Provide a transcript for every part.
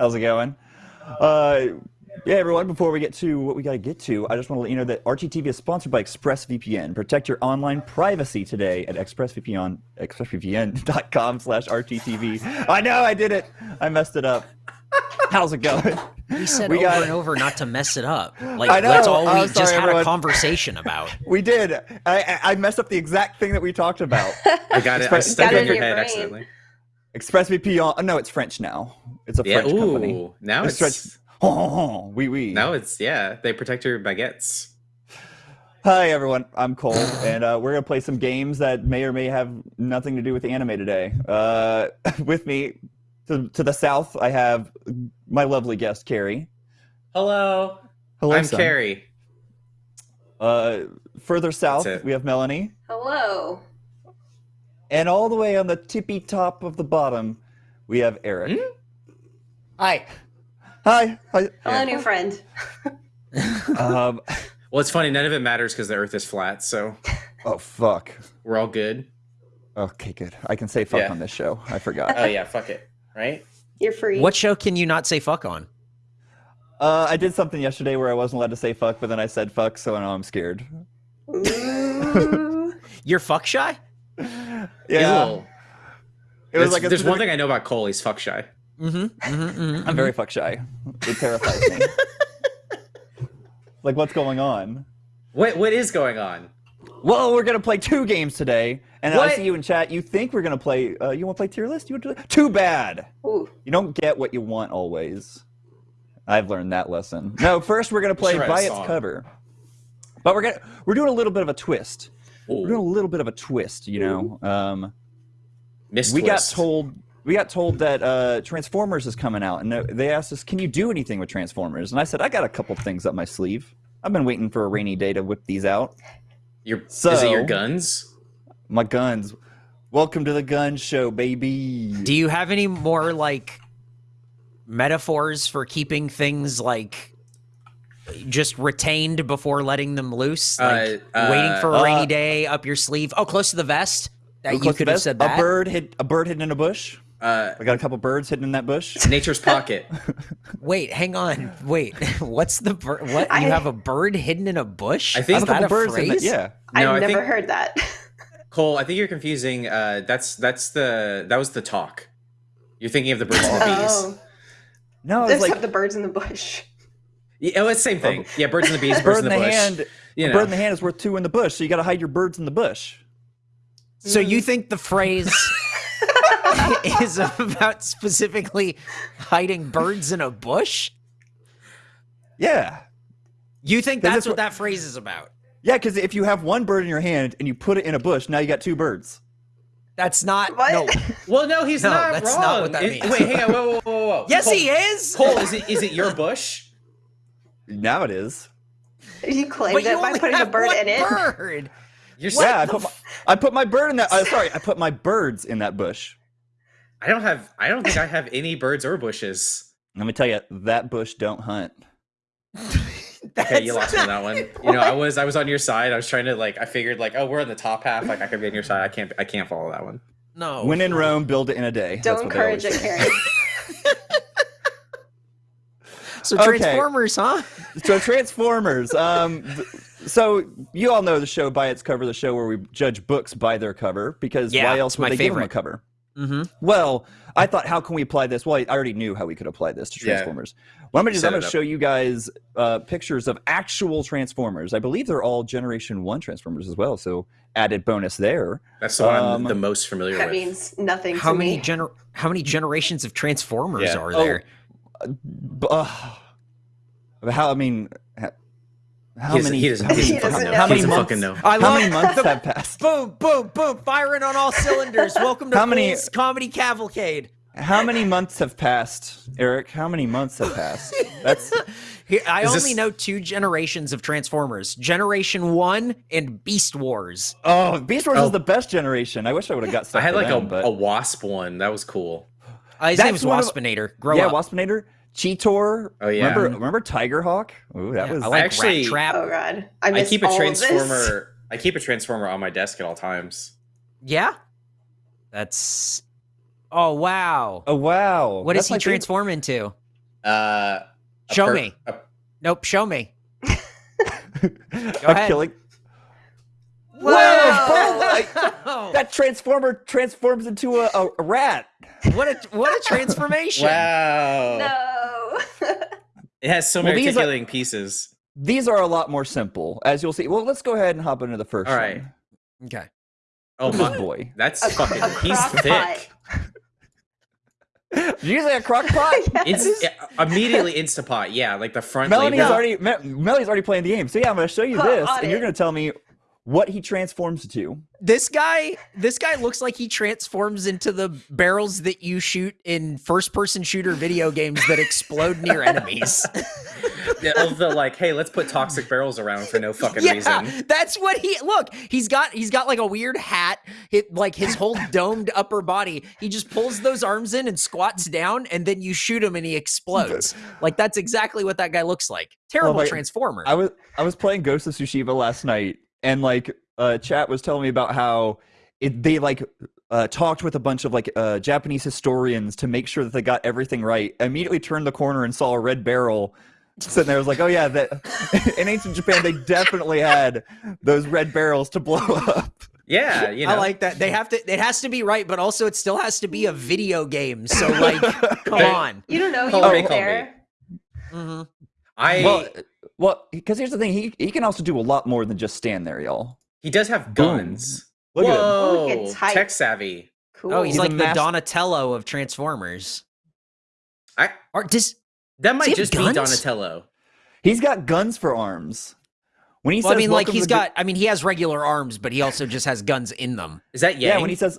How's it going? Uh, yeah, everyone, before we get to what we got to get to, I just want to let you know that RTTV is sponsored by ExpressVPN. Protect your online privacy today at expressvpn, expressvpn.com slash RTTV. I know, I did it. I messed it up. How's it going? We said We over got- and over not to mess it up. Like I know. that's all we I'm just sorry, had everyone. a conversation about. We did. I, I, I messed up the exact thing that we talked about. I got it. I Express- stuck it it in in your your head brain. accidentally. ExpressVPN. Oh, no, it's French now. It's a Yeah. French company. Ooh. Now It's it's French. Oh, oui, oui. now it's yeah. They protect your baguettes. Hi everyone, I'm Cole, and uh, we're gonna play some games that may or may have nothing to do with anime today. Uh, with me to, to the south, I have my lovely guest Carrie. Hello. Hello, I'm son. Carrie. Uh, further south, we have Melanie, Hello. And all the way on the tippy top of the bottom, we have Eric. Hmm? Hi. Hi. Hi. Hello, new friend. um, Well, it's funny. None of it matters because the Earth is flat, so oh fuck. we're all good. Okay, good. I can say fuck Yeah. on this show. I forgot. Oh yeah, fuck it. Right? You're free. What show can you not say fuck on? Uh, I did something yesterday where I wasn't allowed to say fuck, but then I said fuck, so now I'm scared. You're fuck shy? He's Yeah. a It was there's like a there's one thing I know about Cole. He's fuck shy. Mm-hmm. mm-hmm, I'm very fuck shy. It terrifies me. like, what's going on? What what is going on? Well, we're gonna play two games today, and I see you in chat. You think we're gonna play? Uh, you want to play tier list? You want to? Too bad. Ooh. You don't get what you want always. I've learned that lesson. No, first we're gonna play should by its cover, but we're gonna we're doing a little bit of a twist. We're doing a little bit of a twist. You know, um, Miss we got told we got told that uh, Transformers is coming out, and they asked us, "Can you do anything with Transformers?" And I said, "I got a couple things up my sleeve. I've been waiting for a rainy day to whip these out. Your, is it your guns? My guns. Welcome to the gun show, baby." Do you have any more like metaphors for keeping things like just retained before letting them loose? Like Uh, waiting uh, for a rainy uh, day up your sleeve. Oh, close to the vest. That you could have said that. A bird hid a bird hidden in a bush. Uh, I got a couple birds hidden in that bush. nature's pocket. Wait, hang on. Wait, what's the bird? What I- you have a bird hidden in a bush? I I think have Is a couple that birds in phrase? that. Yeah. No, I I've never think- heard that. Cole, I think you're confusing. Uh, that's that's the that was the talk. You're thinking of the birds and the bees. Oh, No, it's there's like have the birds in the bush. Yeah, oh, it's the same thing. Yeah, birds and the bees, birds bird in in the, the bush. hand. you know. bird in the hand is worth two in the bush, so you got to hide your birds in the bush. So you think the phrase is about specifically hiding birds in a bush? Yeah. You think Is that's what what- that phrase is about? Yeah, because if you have one bird in your hand and you put it in a bush, now you got two birds. That's not What? no. Well, no, he's No, not that's wrong. not what that Is- means. Wait, hang on. Whoa, whoa, whoa, whoa. Yes, Cole, he is. Cole, is it is it your bush? Now it is. You claimed But you it by putting a bird in it. Bird. You're What yeah, I put, my, I put my bird in that. Uh, sorry, I put my birds in that bush. I don't have. I don't think I have any birds or bushes. Let me tell you, that bush don't hunt. Okay, you lost me on that one. You know, I was I was on your side. I was trying to like. I figured like, oh, we're on the top half. Like I could be on your side. I can't. I can't follow that one. No. When in Rome, build it in a day. That's Don't what they always encourage it, say. Carrie. so Okay. Transformers, huh? So Transformers. Um, so you all know the show by its cover, the show where we judge books by their cover, because Yeah, why else would my they give them a cover? Mm-hmm. Well, I thought, how can we apply this? Well, I already knew how we could apply this to Yeah. Transformers. What I'm gonna do is I'm gonna show you guys uh, pictures of actual Transformers. I believe they're all Generation One Transformers as well. So added bonus there. That's the one Um, I'm the most familiar That with. means nothing How to many me. gener- How many generations of Transformers Yeah. are Oh, there? B- uh, how I mean, how He many? He doesn't, how he doesn't fucking know. know. how many months? fucking know. I How many months the- have passed? Boom, boom, boom! Firing on all cylinders. Welcome to How many- Comedy Cavalcade. How many months have passed, Eric? How many months have passed? That's Here, I Is only this- know two generations of Transformers: Generation One and Beast Wars. oh, Beast Wars Oh. is the best generation. I wish I would have got I had like them, a, but- a wasp one. That was cool. Uh, his That's name is of- Waspinator. Grow yeah, up. Waspinator, Cheetor. Oh, yeah. Remember, remember Tigerhawk? Ooh, that Yeah, was. I like actually- Rattrap. Oh god, I I keep a all of transformer. I keep a transformer on my desk at all times. Yeah, that's. Oh wow! oh wow! what That's does he my favorite- transform into? Uh, Show per- me. a- Nope, show me. I'm ahead. killing. Whoa! Oh, That transformer transforms into a, a, a rat. What a what a transformation! wow. no. It has so Well, many these are- pieces. These are a lot more simple, as you'll see. Well, let's go ahead and hop into the first All right. one. Okay. Oh This my boy. That's A- fucking. a he's crock thick. pot. Did you say a crock pot? It's yeah, immediately Instapot. Yeah, like the front. Melanie's label. already Me- Melanie's already playing the game. So yeah, I'm going to show you Put this, on and you're going to tell me what he transforms to. This guy, this guy looks like he transforms into the barrels that you shoot in first-person shooter video games that explode near enemies. Yeah, of the like, hey, let's put toxic barrels around for no fucking yeah, reason. that's what he look. He's got he's got like a weird hat, it, like his whole domed upper body. He just pulls those arms in and squats down, and then you shoot him and he explodes. Like that's exactly what that guy looks like. Terrible my- transformer. I was I was playing Ghost of Tsushima last night, and like uh, chat was telling me about how it, they like uh, talked with a bunch of like uh, Japanese historians to make sure that they got everything right. I immediately turned the corner and saw a red barrel sitting there. I was like, oh yeah, that in ancient Japan they definitely had those red barrels to blow up. Yeah, you know. I like that. They have to. It has to be right, but also it still has to be a video game. So like, come on. You don't know he Call was me, call me. there. Mhm. I well, well, because here's the thing, he he can also do a lot more than just stand there, y'all. he does have Boom. guns. Look at him. Whoa, Look at tech savvy. Cool. Oh, he's, He's like the mas- Donatello of Transformers. I Or does that might just guns? be Donatello. He's got guns for arms. When he well, I mean, like "Welcome he's to the- got. I mean, he has regular arms, but he also just has guns in them. Is that Yang? Yeah, when he says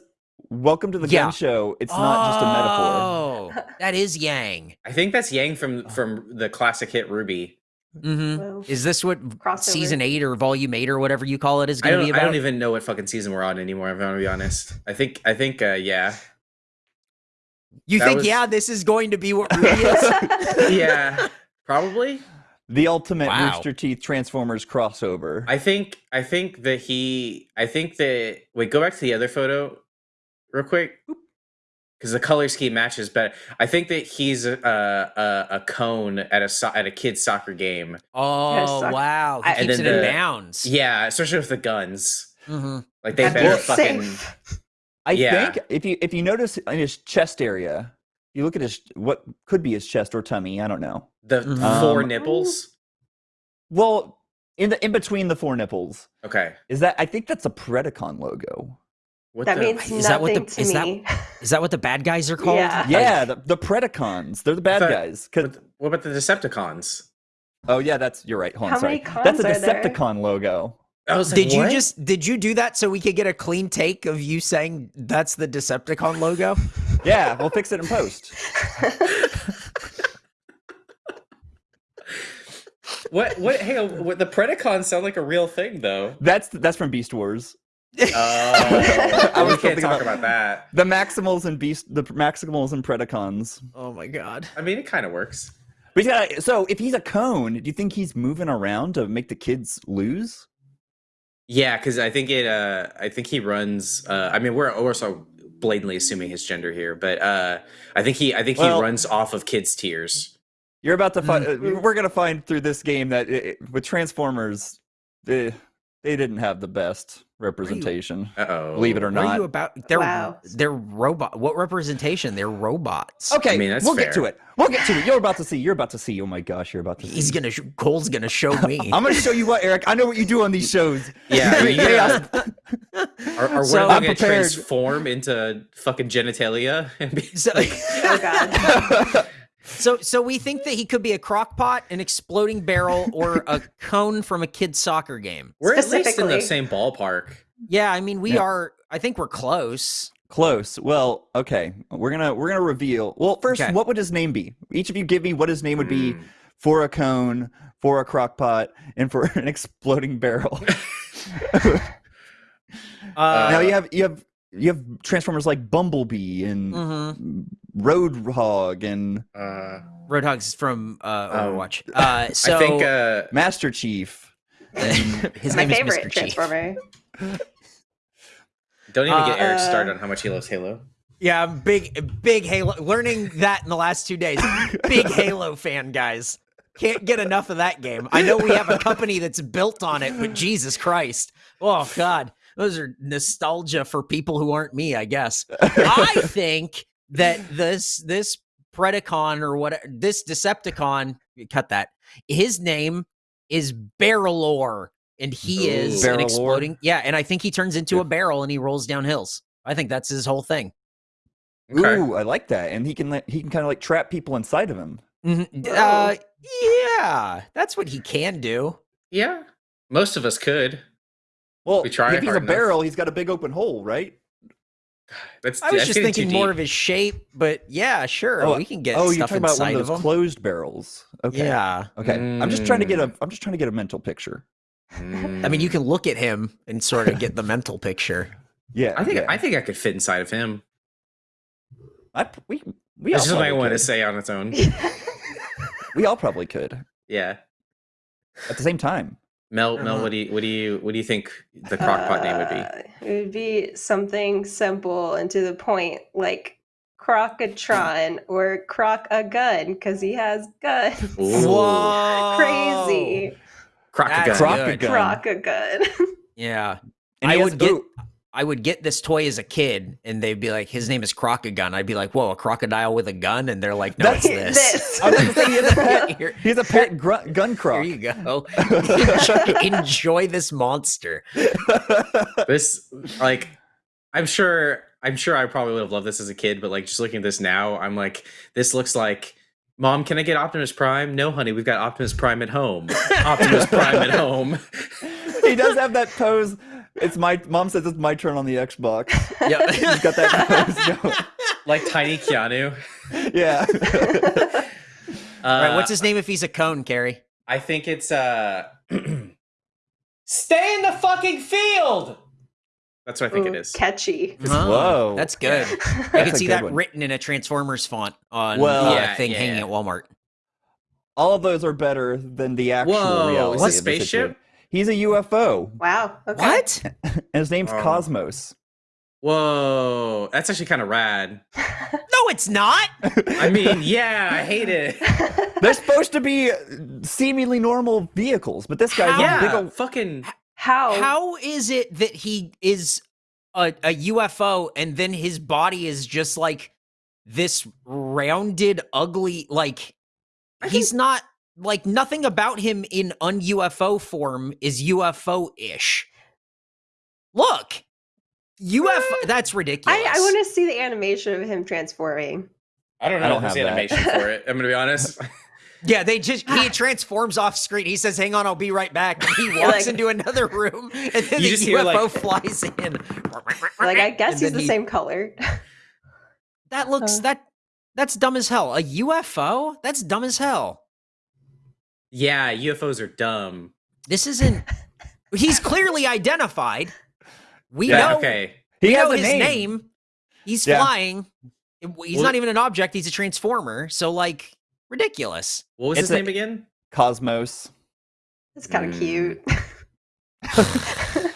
"Welcome to the Yeah. gun show," it's not just a metaphor. Oh, that is Yang. I think that's Yang from oh. from the classic hit RWBY. Hmm Whoa. Is this what Crossover. season eight or volume eight or whatever you call it is going to don't. be I don't even know what fucking season we're on anymore. If I'm gonna be honest. I think. I think. Uh, yeah. you that think, was- yeah, this is going to be what RWBY is? Yeah. Probably. The ultimate Wow. Rooster Teeth Transformers crossover. I think. I think that he. I think that. Wait. Go back to the other photo, real quick. Because the color scheme matches better. I think that he's a a, a cone at a so- at a kid's soccer game. Oh suck. wow, he And keeps it then in the- bounds. Yeah, especially with the guns. hmm Like they That'd better fucking. safe. I Yeah. think if you if you notice in his chest area, you look at his what could be his chest or tummy. I don't know. The Mhm. four Um, nipples. Well, in the in between the four nipples, Okay. is that I think that's a Predacon logo. What that the? means Is that what nothing the- to is that- me. Is that what the bad guys are called? Yeah. Yeah, the, the Predacons. They're the bad thought- guys. 'Cause- what, what about the Decepticons? oh yeah, that's you're right. Hold on, How sorry. many cons That's a are there? Decepticon logo. Like, Did you just did you do that so we could get a clean take of you saying that's the Decepticon logo? Yeah, we'll fix it in post. what? What? Hey, what, the Predacons sound like a real thing, though. That's that's from Beast Wars. Oh, I was we can't talk about- about that. The Maximals and Beast, the Maximals and Predacons. Oh my god. I mean, it kind of works. But he's so if he's a cone, do you think he's moving around to make the kids lose? Yeah, because I think it. Uh, I think he runs. Uh, I mean, we're also blatantly assuming his gender here, but uh, I think he. I think Well- he runs off of kids' tears. You're about to find. Mm. We're gonna find through this game that it, it- with Transformers, they, they didn't have the best representation. Uh oh. Believe it or What are not. you about? They're Wow. they're robot. What representation? They're robots. Okay, I mean, that's we'll get to fair. it. We'll get to it. You're about to see. You're about to see. Oh my gosh, you're about to see. He's gonna. Sh- Cole's gonna show me. I'm gonna show you what, Eric. I know what you do on these shows. Yeah, You create you chaos. Are, are So- we I'm going to prepared. transform into fucking genitalia and be So, oh god. So, so we think that he could be a crock pot, an exploding barrel, or a cone from a kid's soccer game. We're at least in the same ballpark. Yeah, I mean, we Yeah. are. I think we're close. Close. Well, okay. We're gonna we're gonna reveal. Well, first, Okay. what would his name be? Each of you give me what his name would be Mm. for a cone, for a crock pot, and for an exploding barrel. Uh, now you have you have you have transformers like Bumblebee and mhm. Roadhog and Uh, Roadhog's from uh, Oh. Overwatch. Uh, so I think uh, Master Chief. his My name is favorite Mr. Chief. Transformer. don't even get Uh, Eric uh, started on how much he loves Halo. Yeah, I'm big, big Halo. Learning that in the last two days. Big Halo fan, guys. Can't get enough of that game. I know we have a company that's built on it, but Jesus Christ. Oh, God. Those are nostalgia for people who aren't me, I guess. I think that this this Predacon or what this Decepticon, cut that. His name is Barrelor, and he Ooh. is an exploding. Yeah, and I think he turns into a barrel and he rolls down hills. I think that's his whole thing. Okay. Ooh, I like that. And he can let, he can kind of like trap people inside of him. Mhm. Uh, yeah, that's what he can do. Yeah. Most of us could. Well, We try if he's a enough. barrel, he's got a big open hole, right? That's I was that's just thinking more of his shape, but yeah, sure, Oh, we can get oh, you're talking about one of of those him. closed barrels. Okay. Yeah, Okay. I'm just trying to get a Mm. I'm just trying to get a mental picture. I mean, you Mm. can look at him and sort of get the mental picture. Yeah. I think yeah. I think I could fit inside of him. I, we we That's all just what I want to say on its own. We all probably could Yeah. at the same time. Mel, Mel, Uh-huh. what do you what do you what do you think the crockpot name would be? Uh, It would be something simple and to the point, like Crocatron or Croc a gun, because he has guns. Whoa, Crazy. Crock That's gun. Croc good. gun. Croc a gun. Yeah, And I would get- ooh, I would get this toy as a kid, and they'd be like, "His name is Crocagun." I'd be like, "Whoa, a crocodile with a gun?" And they're like, "No, That's- it's this." I was gonna say he has a pet. Here- He's a pet gr- gun croc. Here you go. enjoy, enjoy this monster. this like I'm sure I'm sure I probably would have loved this as a kid, but like just looking at this now, I'm like, this looks like Mom, can I get Optimus Prime? No, honey, we've got Optimus Prime at home. Optimus Prime at home. he does have that pose. It's my mom says it's my turn on the Xbox. Yeah, He's got that. Like tiny Keanu. Yeah. Uh, All right, what's his name if he's a cone, Carrie? I think it's uh Stay in the fucking field. That's what I think it Ooh, is. Catchy. Whoa. That's good. I can see that one. written in a Transformers font on Well- uh, Yeah, thing yeah. hanging at Walmart. All of those are better than the actual Whoa, reality. is this of spaceship? Situation. He's a UFO, Wow. Okay. What? and his name's Oh. Cosmos. Whoa, that's actually kind of rad. No, it's not. I mean, yeah, I hate it. They're supposed to be seemingly normal vehicles, but this guy's How? a big Yeah, old. fucking How? How is it that he is a, a UFO and then his body is just like this rounded, ugly, like I he's not like nothing about him in un UFO form is UFO ish. Look, UFO. That's ridiculous. I, I want to see the animation of him transforming. I don't know I don't have that. animation for it. I'm gonna be honest. Yeah, they just he transforms off screen. He says, "Hang on, I'll be right back." And he walks like- into another room, and then You the UFO like- flies in. Like I guess he's the he- same color. That looks Uh. that that's dumb as hell. A UFO? That's dumb as hell. Yeah, UFOs are dumb. This isn't. He's clearly identified. We Yeah, know. okay. He we has know a his name. name. He's Yeah. flying. He's Well- not even an object. He's a transformer. So like ridiculous. What was It's his a- name again? Cosmos. It's kind of Mm. cute.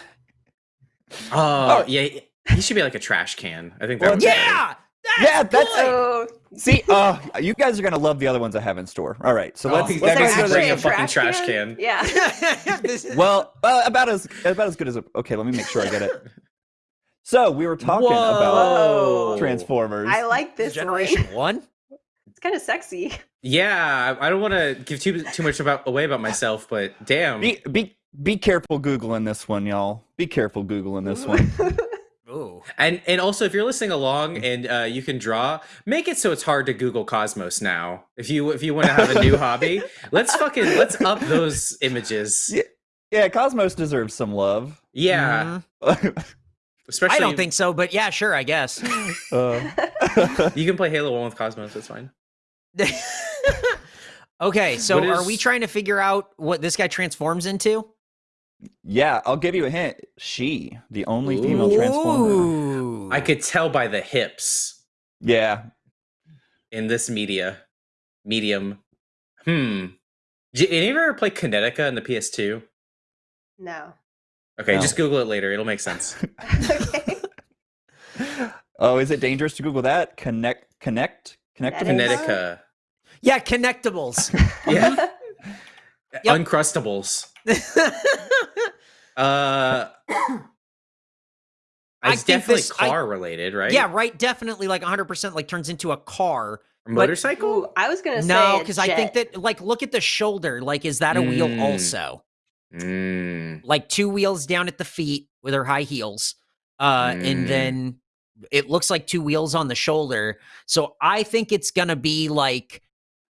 Oh, yeah. He should be like a trash can. I think that Well, would be. Yeah. That's Yeah, that's- good. oh, See, uh, you guys are gonna love the other ones I have in store. All right, so Oh, let's. that let's means go he's to a fucking trash can. Yeah. Well, uh, about as about as good as a, okay. Let me make sure I get it. So we were talking about Transformers. I like this generation one. one. It's kind of sexy. Yeah, I I don't want to give too too much about away about myself, but damn. Be be be careful googling this one, y'all. Be careful googling this one. Ooh. And and also, if you're listening along and uh, you can draw, make it so it's hard to Google Cosmos now. If you if you want to have a new hobby, let's fucking let's up those images. Yeah. Yeah, Cosmos deserves some love. Yeah, Mhm. especially. I don't think so, but yeah, sure, I guess. Uh, you can play Halo One with Cosmos. That's fine. okay, so What are we trying to figure out what this guy transforms into? Yeah, I'll give you a hint. She, the only female transformer. I could tell by the hips Yeah, in this media medium. Hmm. Did any of you ever play Kinetica in the PS2? no. Okay, No. just Google it later. It'll make sense. okay. Oh, is it dangerous to Google that? Connect, connect, connect. Kinetic- Kinetica. Yeah, connectables. Yeah. Yep. Uncrustables. Uh, it's think definitely this- I- car related, right? yeah, right. Definitely, like 100%, like turns into a car. Or motorcycle. Ooh, I was gonna say No, because I think that, like, look at the shoulder. Like, is that a wheel Mm. also? Mm. Like two wheels down at the feet with her high heels, uh, Mm. and then it looks like two wheels on the shoulder. So I think it's gonna be like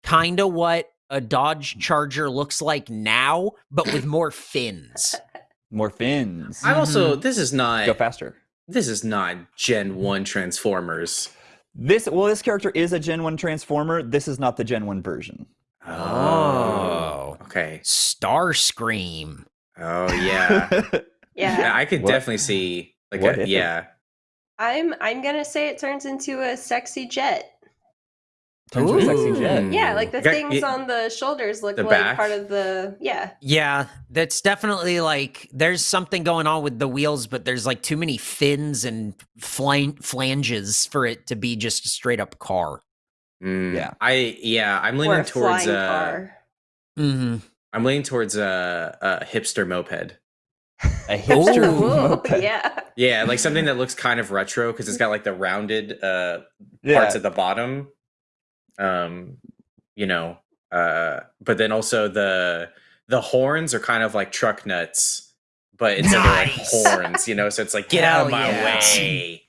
kind of what a Dodge Charger looks like now, but with more fins. More fins. I'm also. Mm-hmm. This is not. Go faster. This is not Gen One Transformers. This well, this character is a Gen One Transformer. This is not the Gen One version. Oh. Okay. Starscream. Oh yeah. yeah Yeah, I could What- definitely see like what a if? yeah. I'm I'm gonna say it turns into a sexy jet. Turns into a sexy Ooh. jet. Yeah, like the Okay, things yeah. on the shoulders look The like back? part of the yeah. Yeah, that's definitely like there's something going on with the wheels, but there's like too many fins and flan- flanges for it to be just a straight up car. Mm, Yeah. I yeah. I'm Or leaning a towards flying uh, car. Mm-hmm. I'm leaning towards a, a hipster moped. A hipster Ooh. Moped. yeah. Yeah, like something that looks kind of retro because it's got like the rounded uh Yeah. parts at the bottom. Um, you know, uh, but then also the the horns are kind of like truck nuts, but it's Nice. like horns, you know. So it's like get out of my yeah. way.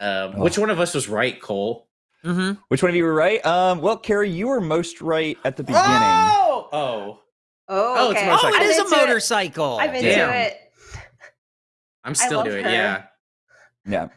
Um, which Oh. one of us was right, Cole? Mm-hmm. Which one of you were right? Um, well, Carrie, you were most right at the beginning. Oh, oh, Oh, Oh, it's a motorcycle. Oh, it I'm a into motorcycle. I'm into Damn. it. I'm still doing her. yeah. Yeah.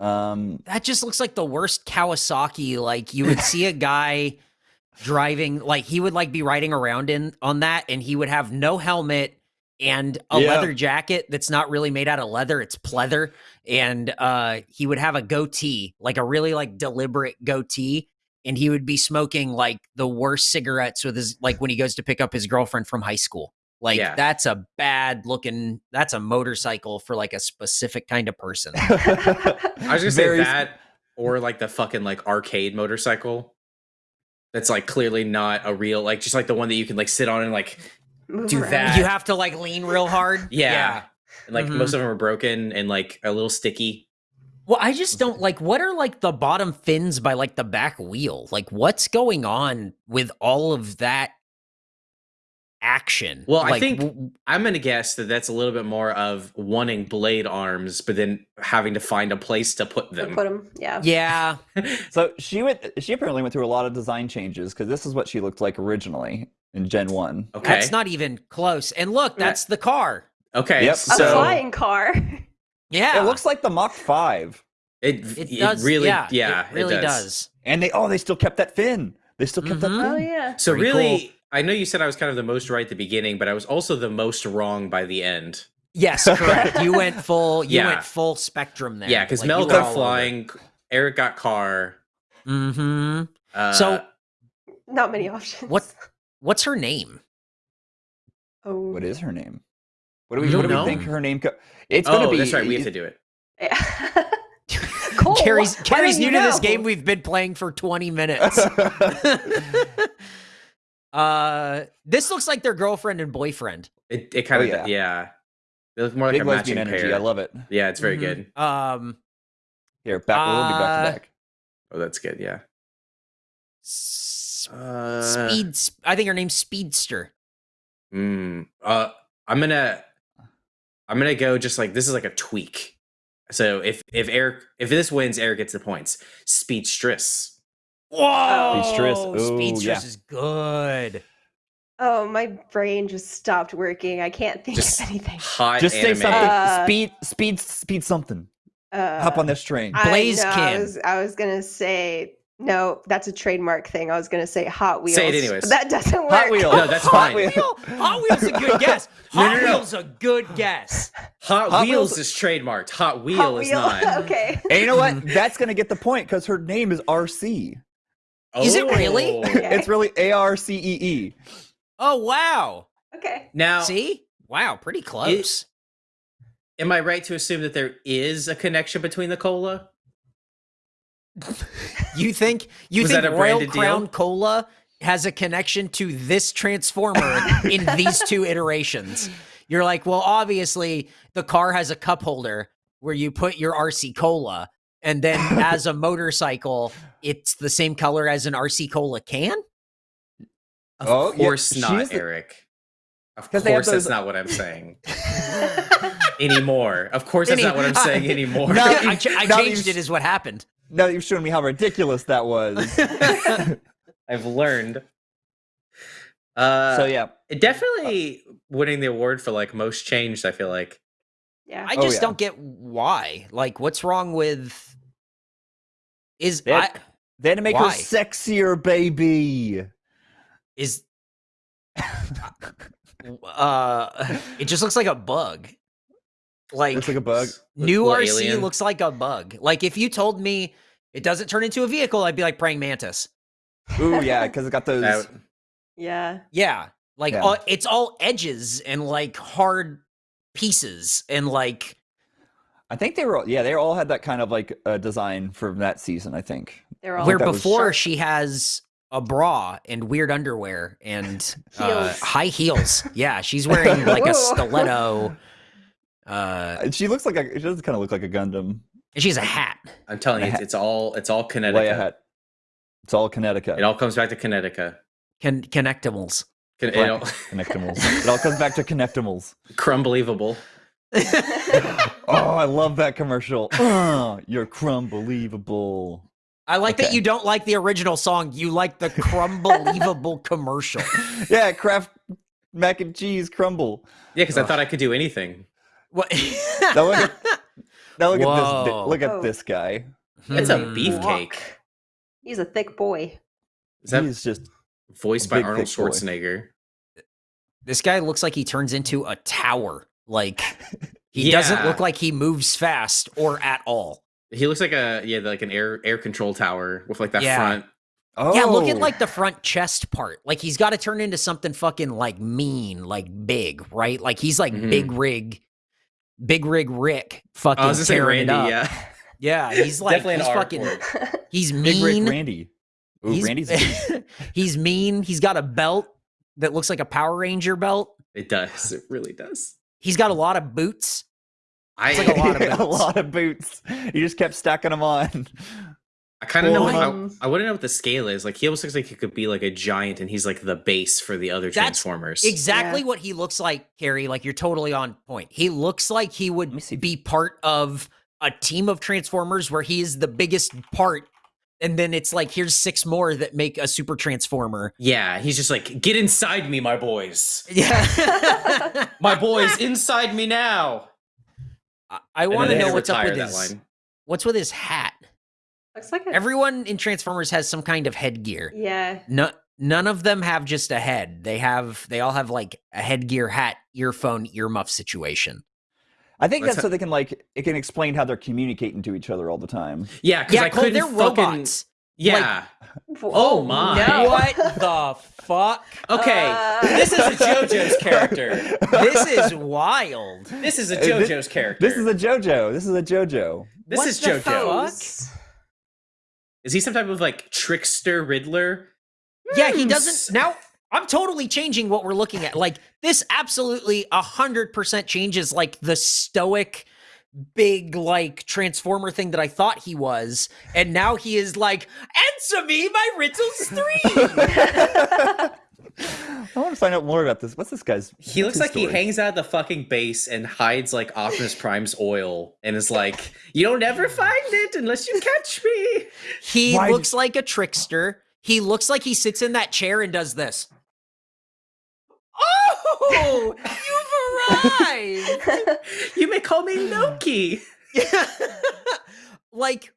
Um, That just looks like the worst Kawasaki. Like you would see a guy driving, like he would like be riding around in on that, and he would have no helmet and a Yeah. leather jacket that's not really made out of leather; it's pleather. And uh, he would have a goatee, like a really like deliberate goatee, and he would be smoking like the worst cigarettes with his like when he goes to pick up his girlfriend from high school. Like Yeah. that's a bad looking. That's a motorcycle for like a specific kind of person. I was gonna say that or like the fucking like arcade motorcycle. That's like clearly not a real like just like the one that you can like sit on and like Do around. that. You have to like lean real hard. Yeah. and like Mhm. most of them are broken and like a little sticky. Well, I just don't like what are like the bottom fins by like the back wheel? Like what's going on with all of that action? Well, I think- I'm gonna guess that that's a little bit more of wanting blade arms, but then having to find a place to put them. To them. yeah. yeah. so she went. She apparently went through a lot of design changes because this is what she looked like originally in Gen One. okay. That's not even close. And look, that's the car. okay. Yep. A flying car. Yeah. It looks like the Mach Five, it, it it does really yeah, yeah, it really does. does. and they oh they still kept that fin. They still kept Mhm. that oh yeah. So Pretty really I know you said I was kind of the most right at the beginning, but I was also the most wrong by the end. Yes, correct. you went full you Yeah. went full spectrum there. Yeah, because Like, Mel got flying, Eric got car. Mhm. Uh, So Not many options. what what's her name? Oh. What is her name? What do we? You What do don't we think her name? Co- it's oh, gonna be. that's right. We have to do it. Cole, Carrie's Carrie's new you to this game. We've been playing for 20 minutes. uh this looks like their girlfriend and boyfriend. It, it kind Oh, of yeah. yeah. They look more like Big a lesbian matching energy. pair. I love it. yeah, it's very Mhm. good. Um Here, back. we'll be back Uh, to back. Oh, that's good. Yeah. s- Uh, Speed I think her name's Speedster. Mm, uh, I'm gonna, I'm gonna go just like this is like a tweak. So if if Eric if this wins, Eric gets the points. Speedstress. Whoa! Speedstress. Ooh, Speedstress yeah. is good. Oh, my brain just stopped working. I can't think Just of anything. hot. Just say something. Uh, speed, speed, speed. Something. Uh, Hop on this train. I, Blaze no, I was, I was gonna say no. That's a trademark thing. I was gonna say Hot Wheels. Say it anyways. but that doesn't work. Hot Wheels. No, that's Hot fine. Wheels. Wheel- Hot Wheels is a good guess. No, Hot no, no. Wheels a good guess. Hot, Hot Wheels Wheels- is trademarked. Hot Wheel Hot is Wheel. not. okay. And you know what? That's gonna get the point because her name is Arcee. Is it really? Oh. Okay. It's really A R C E E. Oh wow. Okay. Now, See? Wow, pretty close. Am I right to assume that there is a connection between the cola? You think you Was think that a Royal branded deal? Crown Cola has a connection to this transformer in these two iterations? You're like, well, obviously the car has a cup holder where you put your RC Cola, and then as a motorcycle, it's the same color as an RC Cola can. Of Oh, yeah, course she not, is the- Eric. Of 'Cause they have course, that's not what I'm saying anymore. Of course, that's Any- not what I'm saying anymore. No, I, ch- I changed you've- it, is what happened. Now that you've shown me how ridiculous that was. I've learned. Uh, so yeah, it definitely winning the award for like most changed. I feel like yeah. I Oh, just yeah. don't get why. Like, what's wrong with? Is They I, had- they had to make Why? her sexier, baby. is uh it just looks like a bug like Looks like a bug. new Little rc alien. looks like a bug like if you told me it doesn't turn into a vehicle i'd be like praying mantis Ooh yeah, because it got those. That- yeah. yeah like Yeah. all, it's all edges and like hard pieces and like I think they were. all- Yeah, they all had that kind of like uh, design from that season. I think. They're all where that was before she has a bra and weird underwear and uh, high heels yeah she's wearing like a stiletto uh She looks like a. She does kind of look like a Gundam. and she has a hat I'm telling you, it's, it's all it's all Leia Connecticut. hat. It's all Connecticut. It all comes back to Connecticut. Con- connectimals Con- it all, Connectimals. it all comes back to Connectimals. crumbelievable. Oh, I love that commercial. Uh, you're crumbelievable. I like that you don't like the original song. You like the crumbelievable commercial. Yeah, Kraft mac and cheese crumble. Yeah, because I thought I could do anything. What? Now look at now look at this. Look at Oh. this guy. It's a Hmm. beefcake. He's a thick boy. Is that He's just voiced by big, Arnold thick boy. Schwarzenegger? This guy looks like he turns into a tower. Like he doesn't look like he moves fast or at all. He looks like a yeah, like an air air control tower with like that Yeah. front. oh Yeah, look at like the front chest part. Like he's got to turn into something fucking like mean, like big, right? Like he's like Mhm. big rig, big rig Rick, fucking I was gonna say tearing Randy. it up. Yeah, Yeah, he's like definitely he's fucking word. he's Big Rick mean. Randy. Ooh, he's, Randy's he's mean. He's got a belt that looks like a Power Ranger belt. It does. It really does. He's got a lot of boots. I It's like a lot of a boots. lot of boots. You just kept stacking them on. I kind of know. Well, I, um, I wouldn't know what the scale is. Like he almost looks like he could be like a giant, and he's like the base for the other That's Transformers. Exactly Yeah. what he looks like, Carrie. Like you're totally on point. He looks like he would be part of a team of Transformers where he is the biggest part, and then it's like here's six more that make a super Transformer. yeah, he's just like, get inside me, my boys. Yeah, My boys, inside me now. I, I want to know what's up with that his line. what's with his hat. Looks like a Everyone in Transformers has some kind of headgear. yeah. No, none of them have just a head. They have they all have like a headgear, hat, earphone, earmuff situation. I think Let's that's so they can like it can explain how they're communicating to each other all the time. Yeah, because Yeah, I Cole, couldn't they're fucking. robots. Yeah. Oh, Oh my. no. What the fuck? okay. Uh, this is a JoJo's character. This is wild. This is a thi- JoJo's character. This is a JoJo. This is a JoJo. This What is the JoJo. fuck? Is he some type of like trickster Riddler? Yeah, he Hmm, doesn't. Now, I'm totally changing what we're looking at. Like, this absolutely 100% changes, like, the stoic, big, like, transformer thing that I thought he was. And now he is like, answer me, my riddles three. I want to find out more about this. What's this guy's? He looks his like he hangs out of the fucking base and hides like Optimus Prime's oil and is like, you don't never find it unless you catch me." he Why looks like a trickster. He looks like he sits in that chair and does this. Oh, you've arrived. You may call me Loki. Yeah. like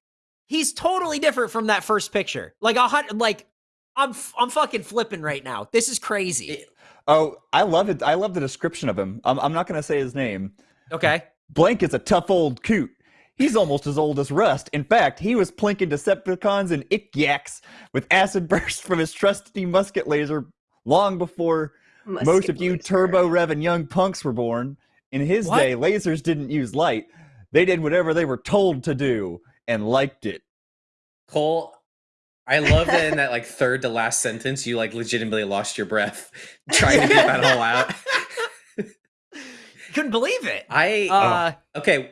he's totally different from that first picture. Like a hundred like I'm f- I'm fucking flipping right now. This is crazy. Oh, I love it. I love the description of him. I'm, I'm not going to say his name. Okay. Blank is a tough old coot. He's almost as old as Rust. In fact, he was plinking Decepticons and Ick-Yaks with acid bursts from his trusty musket laser long before most of you laser. turbo rev and young punks were born. in his What? day, lasers didn't use light. They did whatever they were told to do and liked it. Cole, I love that in that like third to last sentence, you like legitimately lost your breath trying to get that all out. Couldn't believe it. I Uh, okay.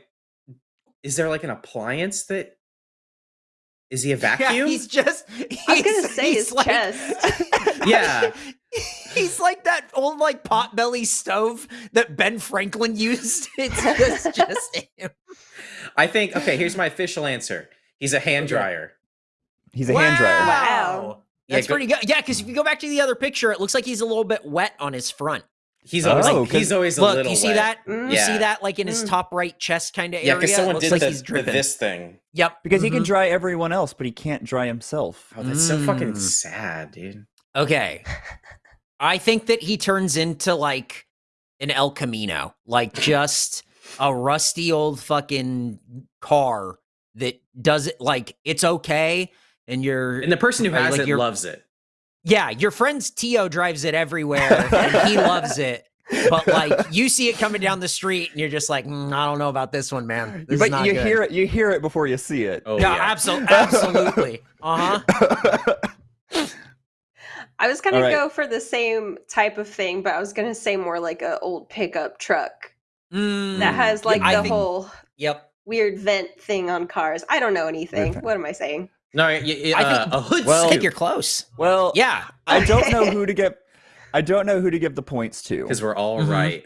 Is there like an appliance that is he a vacuum? yeah, vacuum? he's just. I was gonna say he's his like- chest. Yeah. He's like that old like potbelly stove that Ben Franklin used. It's just, just him. I think okay, here's my official answer. He's a hand dryer. He's a hand dryer. Wow. Yeah, That's go- pretty good. Yeah, because if you go back to the other picture, it looks like he's a little bit wet on his front. He's always Oh, like, 'cause- he's always a Look, little you see wet. that? Mm. You Yeah. see that like in his Mm. top right chest kind of Yeah, area? because It someone looks did like the, he's the dripping. this thing. Yep. Because he can Mhm. dry everyone else, but he can't dry himself. Oh, that's so fucking Mm. sad, dude. Okay. I think that he turns into like an El Camino, like just a rusty old fucking car that does it like it's okay. And you're, And the person who has like it loves it. Yeah, your friend's Tio drives it everywhere and he loves it. But like you see it coming down the street and you're just like, "Mm, I don't know about this one, man. This is but not you good." hear it. You hear it before you see it. Oh yeah, yeah. absolutely, absolutely. Uh huh. I was gonna All right. go for the same type of thing, but I was gonna say more like a old pickup truck that Mm. has like I the think- whole Yep. weird vent thing on cars. I don't know anything. What am I saying? No, y- y- I uh, think- a hood Well- I think you're close. well, Yeah. I don't know who to give. I don't know who to give the points to because we're all Mhm. right.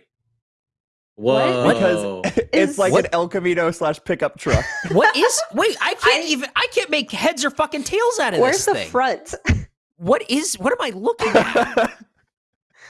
What? Whoa. because it's Is- like What? an El Camino slash pickup truck. What is? Wait, I can't I- even. I can't make heads or fucking tails out of Where's this Where's the thing. front? What is? What am I looking at?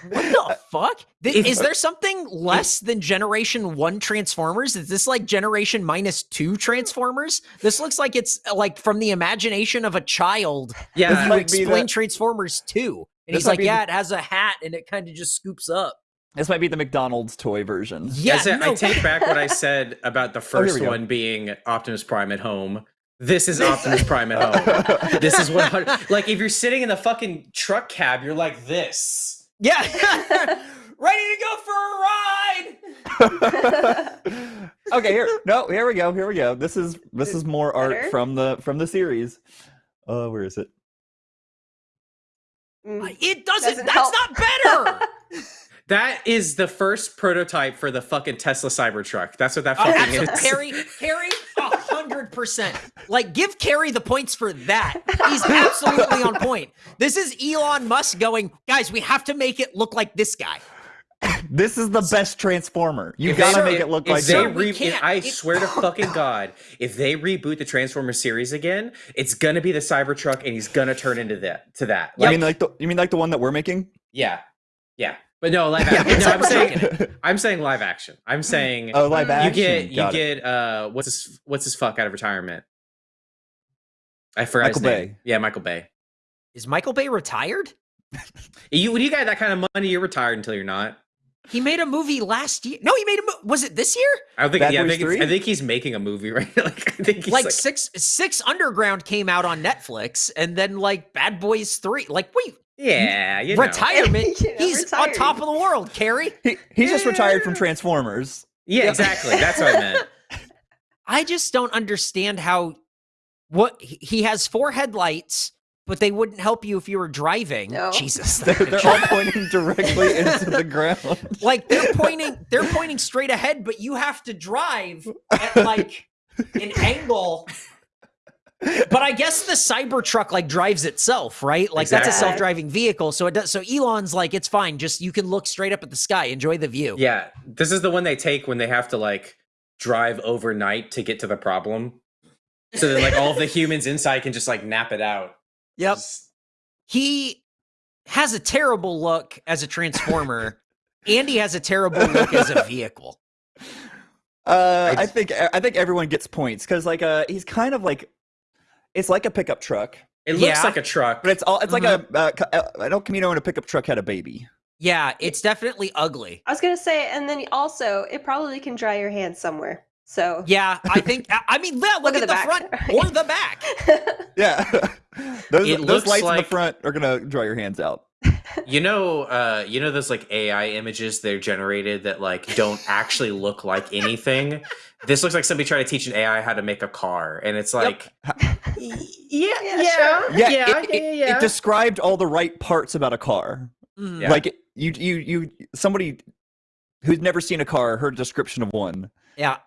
What the fuck? Th- If- is there something less than Generation One Transformers? Is this like Generation minus two Transformers? This looks like it's uh, like from the imagination of a child. yeah, you explain the- Transformers Two, and he's like, "Yeah, the- it has a hat and it kind of just scoops up." this might be the McDonald's toy version. Yeah, I, said- I take back what I said about the Oh, here first go. one being Optimus Prime at home. This is Optimus Prime at home. This is what like if you're sitting in the fucking truck cab, you're like this. Yeah. Ready to go for a ride. okay, here. No, here we go. Here we go. This is this is more Better? art from the from the series. Uh where is it? Mm. It doesn't, doesn't that's help. not better. That is the first prototype for the fucking Tesla Cybertruck. That's what that oh, fucking oh, is. Harry, Harry, Percent, Like, give Carrie the points for that. He's absolutely on point. This is Elon Musk going, guys, we have to make it look like this guy. This is the best Transformer. You gotta make it look like they re- I it's, swear to fucking God, if they reboot the Transformer series again, it's gonna be the Cybertruck, and he's gonna turn into that. To that, yep. you mean like the you mean like the one that we're making? Yeah, yeah but no live Yeah, action. no, I'm saying I'm saying live action. I'm saying oh, live action. you action. get you Got it. get uh what's his what's his fuck out of retirement? I forgot Michael his name. Bay. Yeah, Michael Bay. Is Michael Bay retired? You when you got that kind of money, you're retired until you're not. He made a movie last year. No, he made a movie. Was it this year? I don't think. Bad yeah, I think, I think he's making a movie right. like I think he's Like, like, six six Underground came out on Netflix, and then like Bad Boys Three. Like, wait, yeah, you know. retirement? You know, He's on top of the world, Carrie. He, he's just retired from Transformers. Yeah, exactly. That's what I meant. I just don't understand how what he he has four headlights, but they wouldn't help you if you were driving. No. Jesus, They're, they're all pointing directly into the ground. like they're pointing, they're pointing straight ahead, but you have to drive at like an angle. But I guess the Cybertruck like drives itself, right? Like that's a self-driving vehicle, so it does. So Elon's like, it's fine. Just you can look straight up at the sky, enjoy the view. Yeah, this is the one they take when they have to like drive overnight to get to the problem. So that like all of the humans inside can just like nap it out. Yep. Just- he has a terrible look as a transformer. Andy has a terrible look as a vehicle. Uh, I I think I think everyone gets points because like uh he's kind of like it's like a pickup truck, It looks Yeah. like a truck. but it's all it's like a uh, ca- uh, I know Camino and a pickup truck had a baby. Yeah, it's definitely ugly. I was gonna say, and then also, it probably can dry your hands somewhere. So Yeah, I think. I- I mean, look, Look at, at the, the front or the back. Yeah, those It those looks lights in the front are gonna dry your hands out. You know, uh, you know those like AI images they're generated that like don't actually look like anything. This looks like somebody trying to teach an AI how to make a car, and it's like, y- yeah, Yeah, yeah, sure. Yeah, yeah, it, yeah, it- yeah. it described all the right parts about a car. Mm. Yeah. Like you, you, you, somebody who's never seen a car heard a description of one Yeah,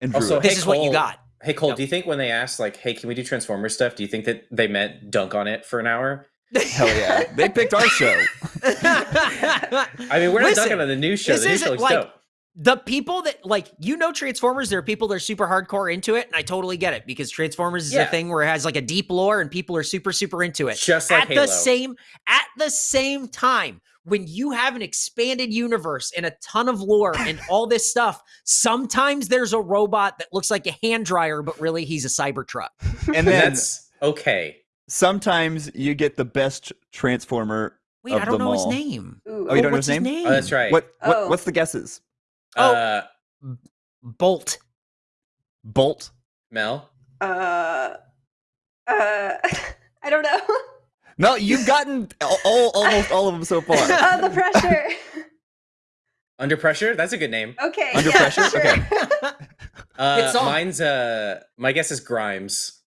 and drew Also, it. this Hey, is what you got. Hey Cole, Yep. do you think when they asked like, "Hey, can we do Transformer stuff?" Do you think that they meant dunk on it for an hour? Hell yeah, they picked our show. I mean, we're not Listen, dunking on the new show. this The new show looks like- dope. The people that like you know Transformers, there are people that are super hardcore into it, and I totally get it because Transformers is Yeah. a thing where it has like a deep lore and people are super super into it. Just like at Halo. the same at the same time, when you have an expanded universe and a ton of lore and all this stuff, sometimes there's a robot that looks like a hand dryer, but really he's a Cybertruck. And And then that's okay. sometimes you get the best transformer. Wait, Of I don't them know his name. Ooh. Oh, you don't know what's his name? Oh, that's right. What, what Oh. what's the guesses? Oh. Uh, Bolt. Bolt. Mel. Uh, uh, I don't know. No, you've gotten all, all almost all of them so far. uh, the pressure. Under pressure. That's a good name. Okay. Under yeah, pressure? sure. Okay. Uh, Good song. mine's uh, my guess is Grimes.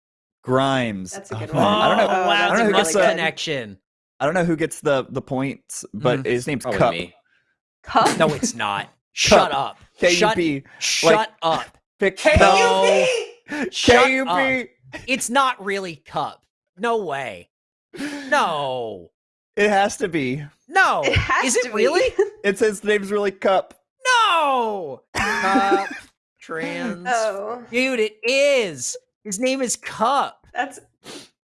Grimes. That's a good Oh, one. I don't know. Oh, wow, I don't know that's who a gets must connection. I don't know who gets the the points, but Mhm. his name's Probably Cup. me. Cup. No, it's not. Shut up. K U Shut, P. shut up. Pick No. Shut K U up. It's not really Cup. No way. No. It has to be. No. It has Is to it be. really? It's his name's really Cup. No. Cup. Trans. Oh, Dude, it is. His name is Cup. that's.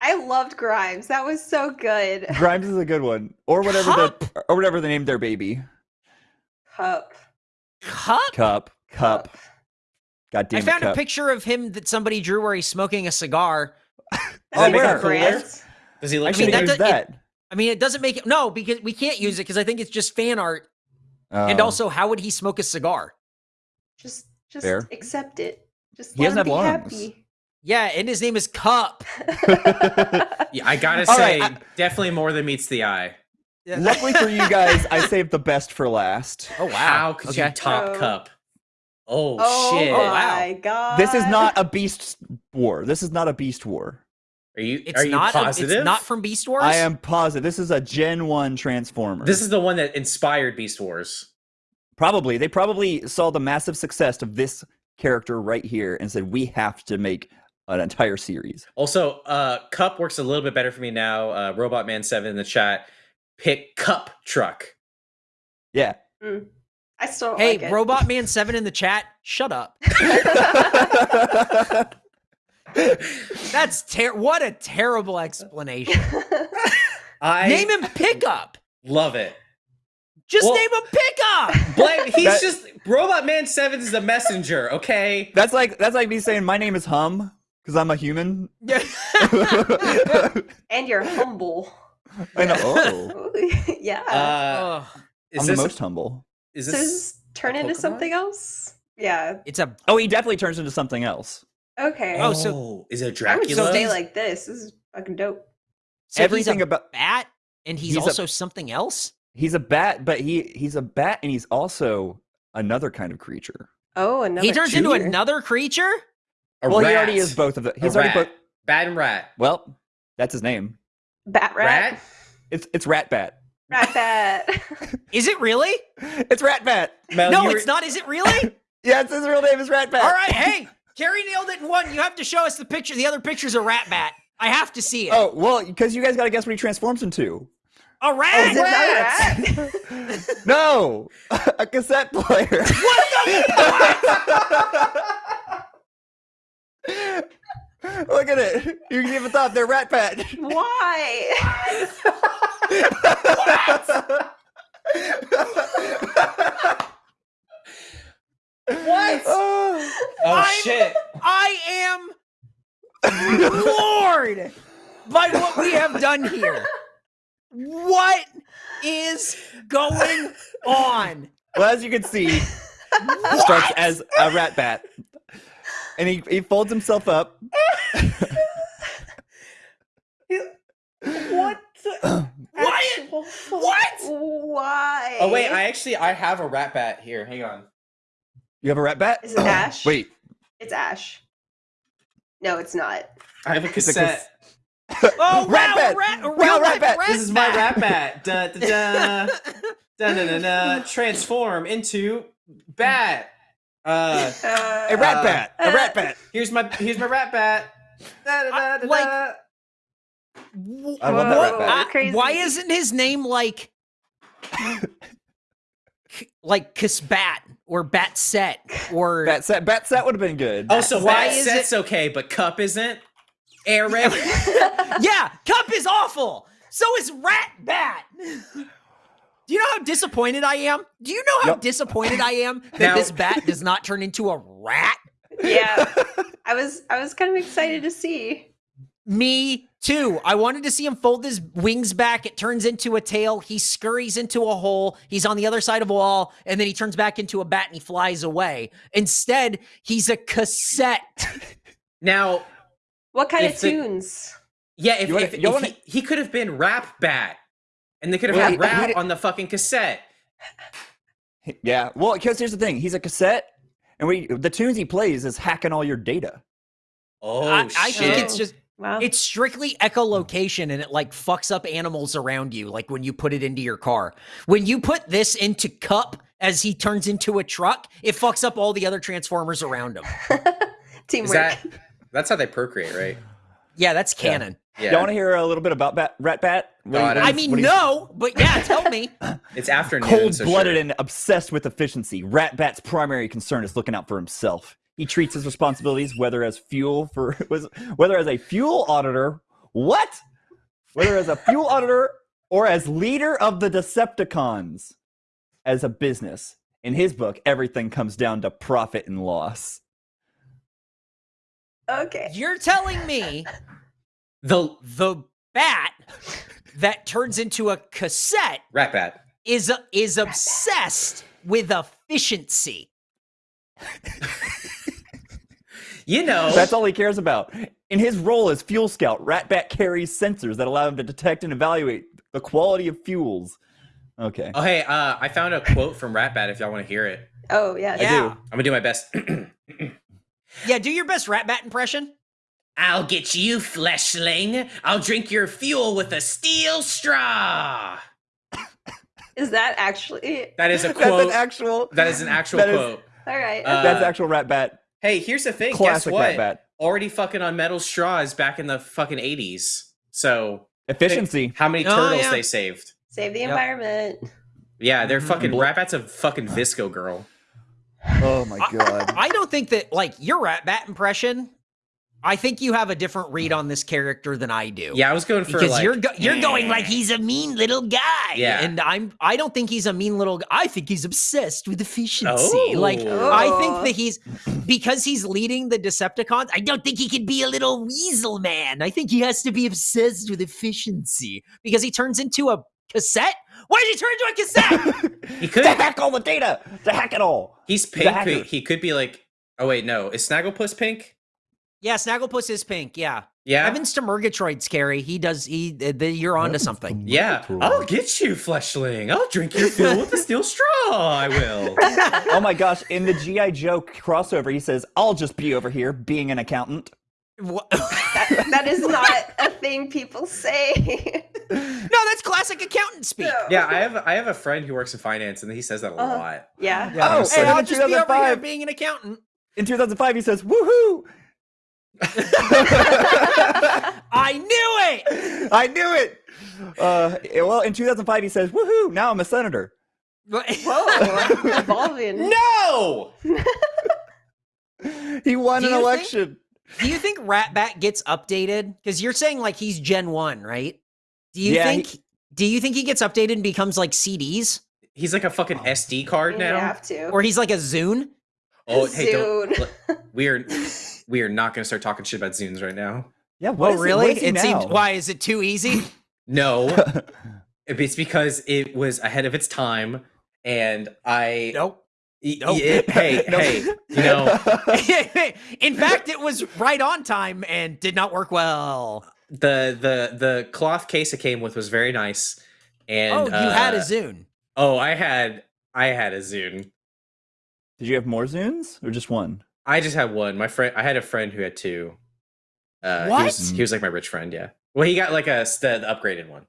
I loved Grimes. That was so good. Grimes is a good one, or whatever the or whatever they named their baby. Cup. Cup? Cup. Cup. God damn I it, found a Cup. picture of him that somebody drew where he's smoking a cigar. Oh, that where? him cooler? Grants. Does he I look should mean, that used does- it- I mean, it doesn't make it. No, because we can't use it because I think it's just fan art. And Oh. also, how would he smoke a cigar? Just, just Fair. accept it. Just He let doesn't have be lungs. happy. Yeah, and his name is Cup. Yeah, I gotta All say, right, I- definitely more than meets the eye. Luckily for you guys, I saved the best for last. Oh wow! How could okay. you top Oh. cup? Oh, oh shit! Oh, wow. my god. This is not a beast war. This is not a beast war. Are you It's are you not. a- positive? it's not from Beast Wars. I am positive. This is a Gen 1 Transformer. This is the one that inspired Beast Wars. probably they probably saw the massive success of this character right here and said we have to make an entire series. Also, uh, Cup works a little bit better for me now. Uh, Robot Man Seven in the chat. Pick Cup Truck. Yeah. Mm. I still Hey, like it. Robot Man Seven in the chat. Shut up. That's ter- what a terrible explanation. I name him Pickup. love it. Just Well- name him Pickup. Blame. He's That- just Robot Man Seven is the messenger. Okay. that's like that's like me saying my name is Hum because I'm a human. Yeah. and you're humble. I know. Oh, yeah. Uh, Ugh. is I'm this the most humble. is so this does this turn into Pokemon? something else? Yeah. it's a Oh, he definitely turns into something else. Okay. Oh, so- is it Dracula? I would Dracula? stay like this. This is fucking dope. so Everything he's a about bat, and he's, He's a- also something else. he's a bat, but he he's a bat and he's also another kind of creature. Oh, another he turns into another creature. A well, rat. he already is both of them. A He's already rat. both. Bat and rat. Well, that's his name. Bat rat. Rat. It's it's Rat Bat. Rat bat. Is it really? It's Rat Bat. Mel, no, you were- it's not. Is it really? Yeah, it's his real name is Rat Bat. All right, hey, Carrie nailed it in one. You have to show us the picture. The other picture's a rat bat. I have to see it. Oh well, because you guys got to guess what he transforms into. a rat. Oh, it not a rat? No, a cassette player. Look at it. You can see at the top. They're Rat Bat. Why? What? Oh. Oh I'm- shit! I am floored by what we have done here. What is going on? Well, as you can see, he starts as a rat bat, and he, he folds himself up. What? What? What? Why? Oh wait, I actually I have a rat bat here. Hang on. You have a rat bat? Is it oh, Ash? Wait. It's Ash. No, it's not. I have a It's a cassette. Oh, Rat wow, bat! rat, Wow, real rat life bat! This is my rat bat. Da da da. da da da da. Transform into bat. Uh, Uh, A rat Uh, bat! A rat bat! here's my here's my rat bat. Da da da da. like- da. W- I love that rat bat. I- crazy. why isn't his name like like Kisbat or Bat Set or Bat set, bat set would have been good. Oh, so Why bat is set's okay, but cup isn't. Air raid. yeah, Cup is awful. So is Rat Bat. Do you know how disappointed I am? Do you know how Yep. disappointed I am that Now- this bat does not turn into a rat? yeah. I was I was kind of excited to see. Me too. I wanted to see him fold his wings back. It turns into a tail. He scurries into a hole. He's on the other side of a wall, and then he turns back into a bat and he flies away. Instead, he's a cassette. now, What kind of the- tunes? yeah, if, You wanna- if, you if wanna- he, he could have been rap bat, and they could have Well, had he- he rap on the fucking cassette. Yeah, well, because here's the thing: he's a cassette, and we the tunes he plays is hacking all your data. Oh I, I think it's just oh, Wow. it's strictly echolocation and it like fucks up animals around you, like when you put it into your car. When you put this into Cup as he turns into a truck, it fucks up all the other transformers around him. Teamwork. That that's how they procreate, right? Yeah, that's canon. Yeah, Y'all want to hear a little bit about bat, Rat Bat? What God, he- I mean, he's- what he's- no, but yeah, tell me. it's afternoon. so Cold-blooded sure. and obsessed with efficiency, Rat Bat's primary concern is looking out for himself. He treats his responsibilities whether as fuel for was whether as a fuel auditor, what? Whether as a fuel auditor or as leader of the Decepticons as a business. In his book, everything comes down to profit and loss. Okay. You're telling me the the bat that turns into a cassette rap bat. is is obsessed with efficiency. You know, That's all he cares about. In his role as fuel scout, Ratbat carries sensors that allow him to detect and evaluate the quality of fuels. Okay. Oh hey, uh, I found a quote from Rat Bat. If y'all want to hear it, Oh yeah. Yeah. do. I'm gonna do my best. Yeah, do your best rat bat impression. I'll get you, fleshling. I'll drink your fuel with a steel straw. Is that actually That is a That's quote. an actual. that is an actual that is- quote. all right? Uh, That's actual rat bat. Hey, here's the thing. Classic Guess what? Ratbat. Already fucking on metal straws back in the fucking 80s. So Efficiency. how many Oh, turtles yeah. they saved? Save the Yep. environment. Yeah, they're Mhm. fucking Bl- Rat Bat's a fucking VSCO girl. Oh my god. I don't think that like your rat bat impression. I think you have a different read on this character than I do. Yeah, I was going for because like you're go- you're going like he's a mean little guy. Yeah. and I'm I don't think he's a mean little. guy. I think he's obsessed with efficiency. Like Oh. I Oh. think that he's because he's leading the Decepticons. I don't think he can be a little weasel man. I think he has to be obsessed with efficiency because he turns into a cassette. Why did he turn into a cassette? he could to hack all the data. To hack it all. he's pink. hacker. but he could be like oh wait, no. Is Snagglepuss pink? yeah, Snagglepuss is pink. Yeah, Yeah. Evans to Murgatroyd scary. He does. He. uh, the, you're onto something. yeah. I'll get you, fleshling. I'll drink your fuel with a steel straw. I will. Oh my gosh! In the GI Joe crossover, he says, "I'll just be over here being an accountant." Wha- That, that is not a thing people say. No, that's classic accountant speak. No. Yeah, I have I have a friend who works in finance and he says that a Uh-huh. lot. Yeah. Oh, so- and I'll in just be over here 2005 being an accountant. In 2005, he says, "Woohoo! I knew it. I knew it." Uh, well, in 2005, he says, "Woohoo! Now I'm a senator." Whoa. Evolving. No. He won an you think- election. Do you think Ratbat gets updated? Because you're saying like he's Gen One, right? Do you Yeah, he- think? do you think he gets updated and becomes like CDs, He's like a fucking oh. SD card You now. have to. or he's like a Zune? Oh, hey, don't. Zune. We are we are not going to start talking shit about Zunes right now. Yeah. What oh, really? what is he it seems. now? Why is it too easy? No, it's because it was ahead of its time, and I. nope. Nope. y- hey, Nope. hey, you know In fact, it was right on time and did not work well. The the the cloth case it came with was very nice, and oh, you had a uh, Zune. Oh, I had I had a Zune. Did you have more Zunes or just one? I just had one. My friend, I had a friend who had two. Uh, He was, What? he was like my rich friend. Yeah. Well, he got like a the, the upgraded one.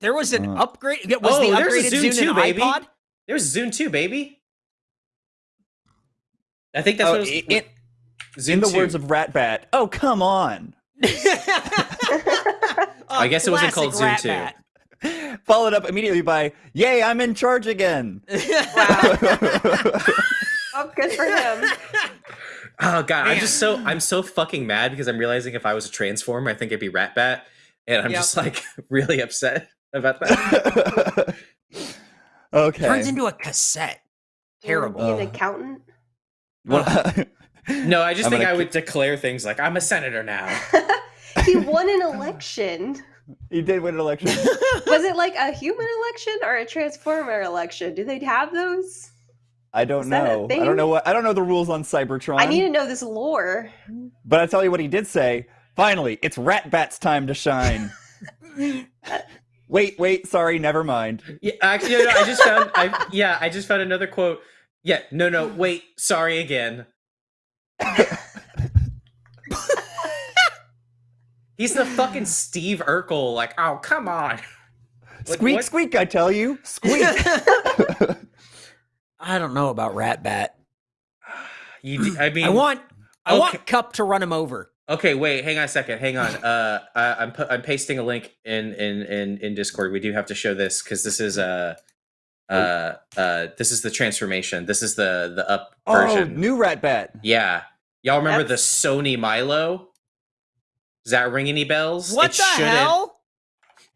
There was an Uh. upgrade. Was Oh, the there's a upgraded Zune Zune too, an baby. iPod? There was Zune two, baby. I think that's Oh, what it was. i- in, Zune in the 2. words of Rat Bat, oh come on. I guess it wasn't called Classic Zune Rat 2. Followed up immediately by, "Yay, I'm in charge again." Bat. Oh, good for him. Oh god, I'm just so I'm so fucking mad because I'm realizing if I was a transformer, I think it'd be Rat Bat, and I'm Yep. just like really upset about that. okay. Turns into a cassette. Terrible. Be an accountant. Well, No, I just I'm think I ki- would declare things like I'm a senator now. he won an election. he did win an election. Was it like a human election or a transformer election? Do they have those? I don't Is know. I don't know what. I don't know the rules on Cybertron. I need to know this lore. But I tell you what he did say. Finally, it's Rat Bat's time to shine. wait, wait. Sorry, never mind. Yeah, actually, no, no, I just found. I yeah, I just found another quote. Yeah, no, no, wait, sorry again. He's the fucking Steve Urkel. Like, oh come on. Like, Squeak, what- squeak! I tell you, squeak. I don't know about Rat Bat. You, d- I mean, I want I okay. want Cup to run him over. Okay, wait, hang on a second. Hang on. Uh, I, I'm pu- I'm pasting a link in in in in Discord. We do have to show this because this is uh uh uh this is the transformation. This is the the up version. oh, version. new Rat Bat. Yeah, y'all remember That's- the Sony mylo? Does that ring any bells? What it the shouldn't. hell?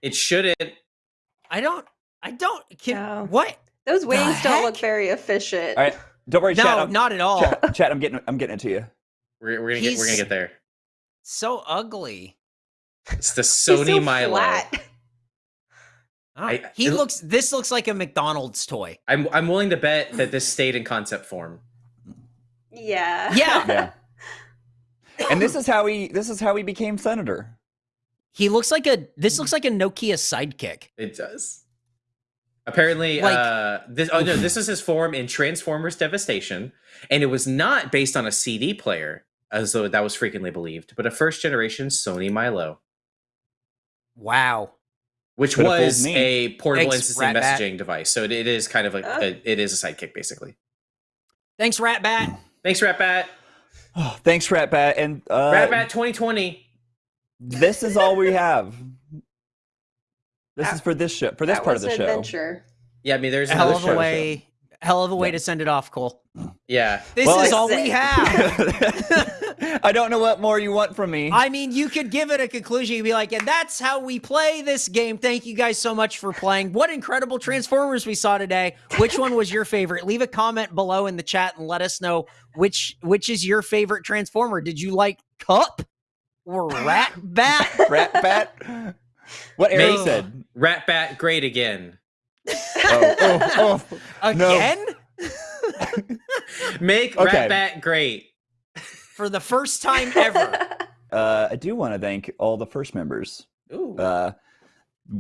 It shouldn't. I don't I don't can No. what? Those wings don't look very efficient. All right, don't worry, chat. No, I'm, not at all. Chad, chat, I'm getting, I'm getting it to you. We're, we're gonna get we're gonna get there. So ugly. It's the He's Sony so Milo. flat. Oh, I- he it- looks this looks like a McDonald's toy. I'm I'm willing to bet that this stayed in concept form. Yeah. Yeah. Yeah. and this is how he, this is how he became senator. He looks like a this looks like a Nokia sidekick. It does. Apparently, Like- uh, this oh no, this is his form in Transformers Devastation, and it was not based on a CD player, as though that was frequently believed, but a first generation Sony mylo, Wow. which Could've was a portable Thanks, instant Rat-Bat. messaging device. So it, it is kind of like Oh. a, it is a sidekick, basically. Thanks, Rat Bat. Thanks, Ratbat. Oh, thanks, Rat Bat. And uh, Ratbat 2020. this is all we have. This That- is for this show, for this part of the an show. adventure. Yeah, I mean, there's hell another of a way hell of a way Yeah. to send it off, Cole. Yeah, This Well, is I- all we have. I don't know what more you want from me. I mean, you could give it a conclusion. You'd be like, and that's how we play this game. Thank you guys so much for playing. What incredible Transformers we saw today. Which one was your favorite? Leave a comment below in the chat and let us know which which is your favorite Transformer. Did you like Cup or Rat Bat? Rat Bat. What Eric Make- said. Ratbat great again. Oh, oh, oh. No. Again? Make Okay. Ratbat great. For the first time ever. Uh, I do want to thank all the first members. Ooh. Uh,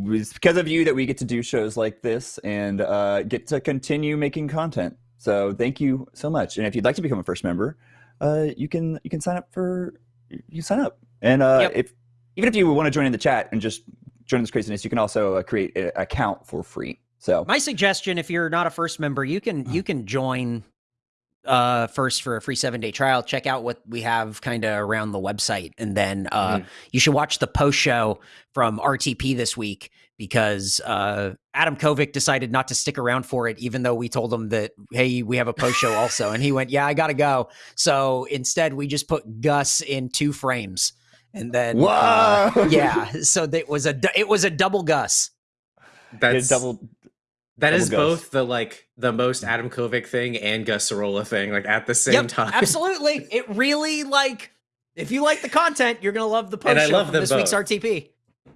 it's because of you that we get to do shows like this and uh, get to continue making content. So thank you so much. And if you'd like to become a first member, uh, you can you can sign up for you sign up. And uh, Yep. if even if you want to join in the chat and just join this craziness, you can also uh, create an account for free. So My suggestion, if you're not a first member, you can you can join uh first for a free seven day trial check out what we have kind of around the website and then uh Mhm. you should watch the post show from rtp this week because uh adam kovic decided not to stick around for it even though we told him that hey we have a post show also and he went yeah i gotta go so instead we just put gus in two frames and then uh, Whoa! yeah so that was a it was a double gus That's double. That is double Gus. both the like the most Adam Kovic thing and Gus Sorola thing, like at the same yep, time. absolutely. It really like if you like the content, you're gonna love the post And I love from them this week's. RTP.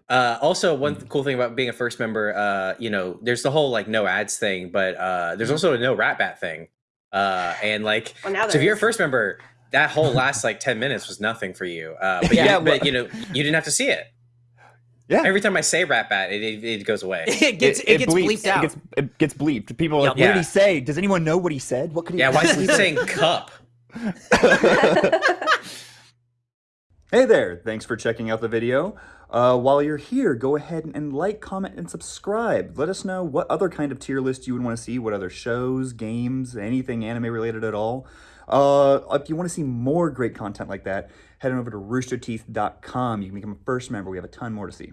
Uh, also, one Mm-hmm. cool thing about being a first member, uh, you know, there's the whole like no ads thing, but uh, there's also a no rat bat thing. Uh, and like, Well, so if you're a first member, that whole last like 10 minutes was nothing for you. Uh, but, Yeah, you, well- but you know, you didn't have to see it. Yeah. Every time I say rat bat, it, it, it goes away. it gets it, gets bleeps. bleeped out. It gets, it gets bleeped. People are like, Yep. what did he say? Does anyone know what he said? What could he Yeah, why is he saying cup? Hey there, thanks for checking out the video. Uh, while you're here, go ahead and like, comment, and subscribe. Let us know what other kind of tier list you would want to see, what other shows, games, anything anime related at all. Uh, if you want to see more great content like that, head on over to roosterteeth.com. You can become a first member. We have a ton more to see.